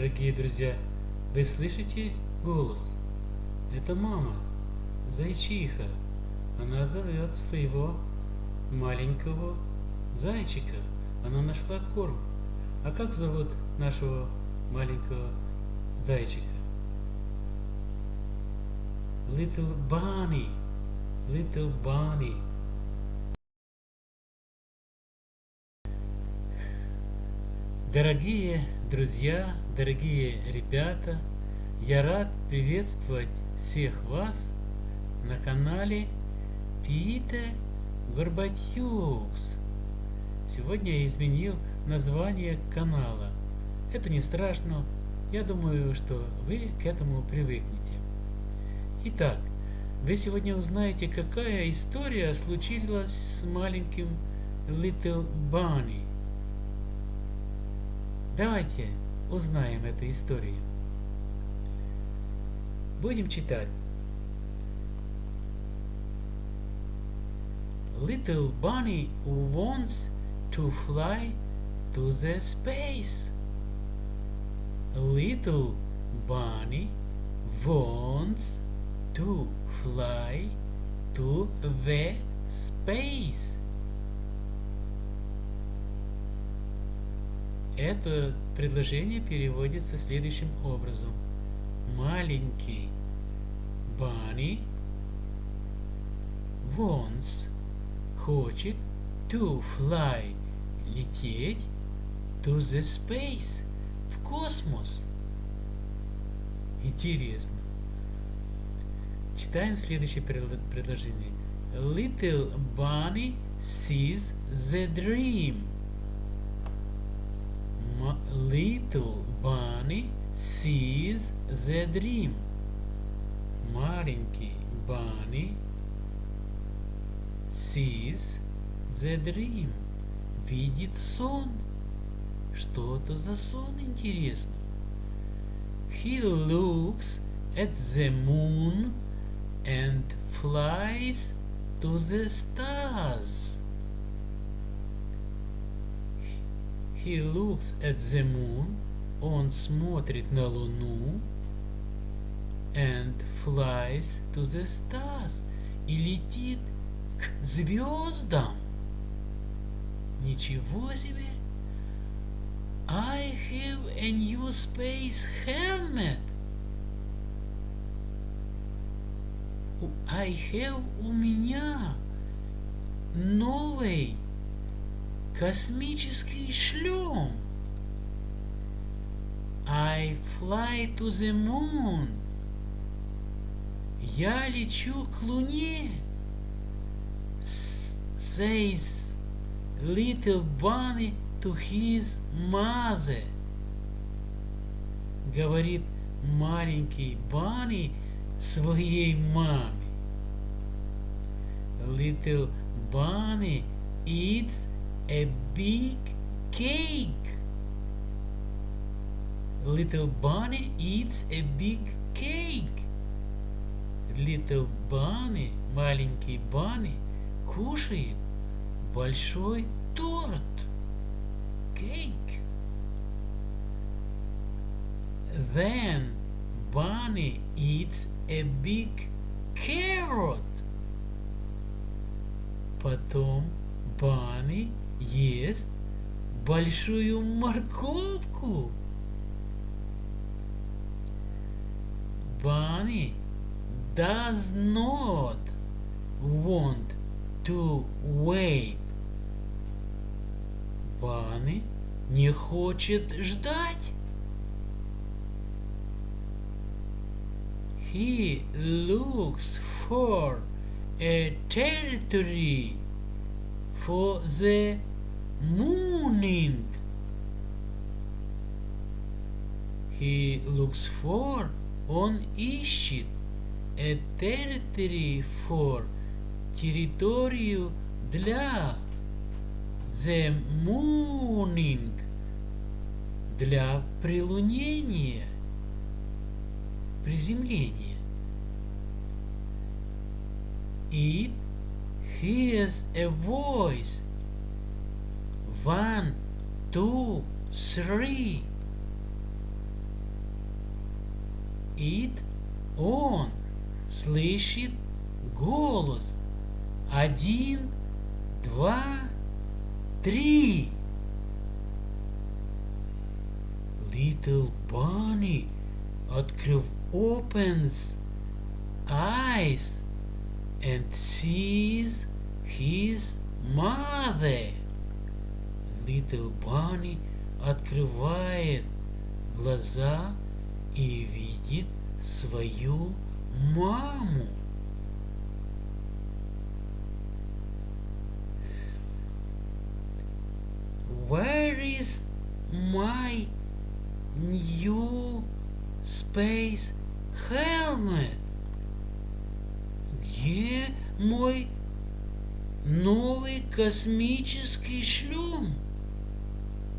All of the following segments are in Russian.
Дорогие друзья, вы слышите голос? Это мама, зайчиха. Она зовет своего маленького зайчика. Она нашла корм. А как зовут нашего маленького зайчика? Little Bunny. Little Bunny. Дорогие друзья, дорогие ребята, я рад приветствовать всех вас на канале Пите Горбатюкс. Сегодня я изменил название канала. Это не страшно, я думаю, что вы к этому привыкнете. Итак, вы сегодня узнаете, какая история случилась с маленьким Little Bunny. Давайте узнаем эту историю. Будем читать. Little bunny wants to fly to the space. Little bunny wants to fly to the space. Это предложение переводится следующим образом. Маленький Bunny wants хочет to fly лететь to the space в космос. Интересно. Читаем следующее предложение. Little bunny sees the dream. Little bunny sees the dream. Маленький bunny sees the dream. Видит сон. Что это за сон, интересно? He looks at the moon and flies to the stars. He looks at the moon. Он смотрит на Луну. And flies to the stars. И летит к звездам. Ничего себе! I have a new space helmet. I have у меня новый Космический шлем. I fly to the moon. Я лечу к Луне. Says little bunny to his mother. Говорит маленький Банни своей маме. Little bunny eats a big cake. Little bunny eats a big cake. Little bunny, маленький bunny, кушает большой торт. Cake. Then bunny eats a big carrot. Потом bunny ест большую морковку. Bunny does not want to wait. Bunny не хочет ждать. He looks for a territory for the mooning. He looks for, он ищет, a territory for, территорию для, the mooning, для прилунения, приземления. It hears a voice. One, two, three. It он слышит голос. Один, два, три. Little bunny открыв opens eyes and sees his mother. Little bunny открывает глаза и видит свою маму. Where is my new space helmet? Где мой новый космический шлем?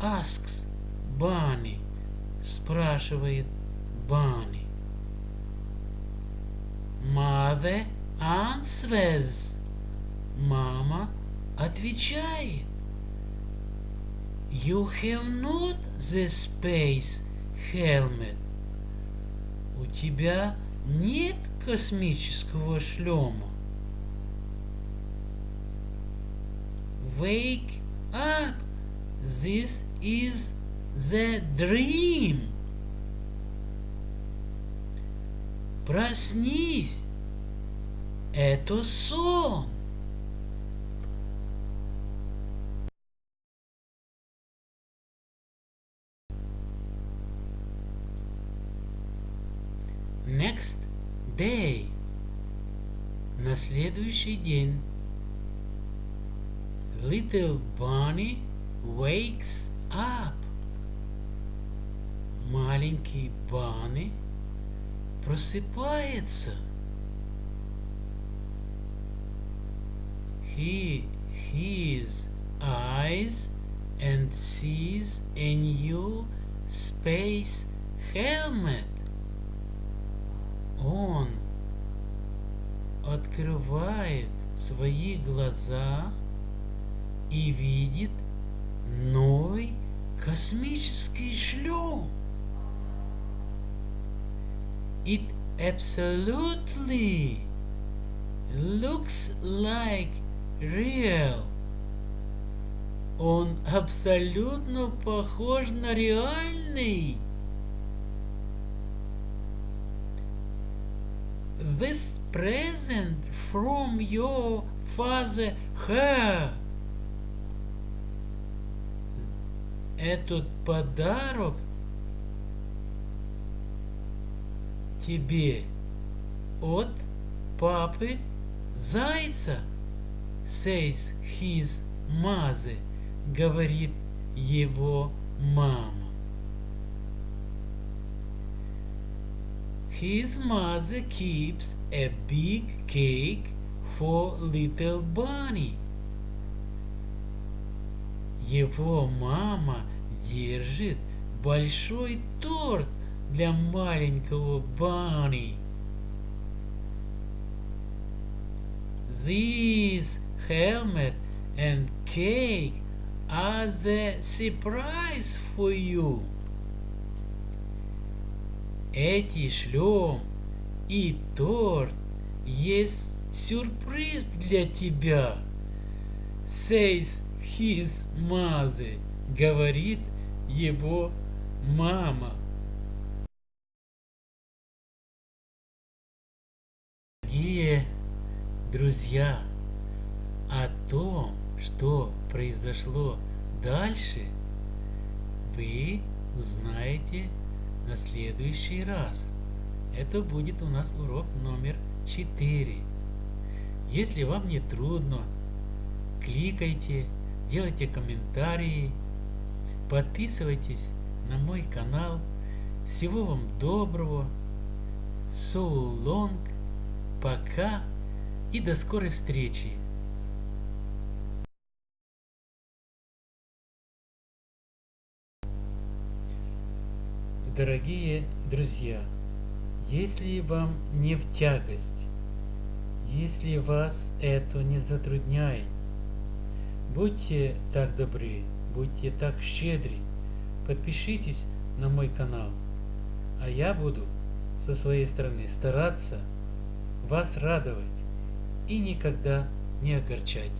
Asks Bunny. Спрашивает Bunny. Mother answers. Мама отвечает. You have not the space helmet. У тебя нет космического шлема. Wake up. This is the dream. Проснись. Это сон. Next day. На следующий день. Little Bunny wakes up. Маленький Банни просыпается. He his eyes and sees a new space helmet. Он открывает свои глаза и видит новый космический шлем. It absolutely looks like real. Он абсолютно похож на реальный. This present from your father her. Этот подарок тебе от папы зайца, says his mother, говорит его мама. His mother keeps a big cake for little bunny. Его мама держит большой торт для маленького Банни. This helmet and cake are the surprise for you. Эти шлем и торт есть сюрприз для тебя. Says his mother. Говорит его мама. Дорогие друзья, о том, что произошло дальше, вы узнаете на следующий раз. Это будет у нас урок номер 4. Если вам не трудно, кликайте, делайте комментарии, подписывайтесь на мой канал. Всего вам доброго. So long. Пока и до скорой встречи! Дорогие друзья, если вам не в тягость, если вас это не затрудняет, будьте так добры, будьте так щедры, подпишитесь на мой канал, а я буду со своей стороны стараться вас радовать и никогда не огорчать.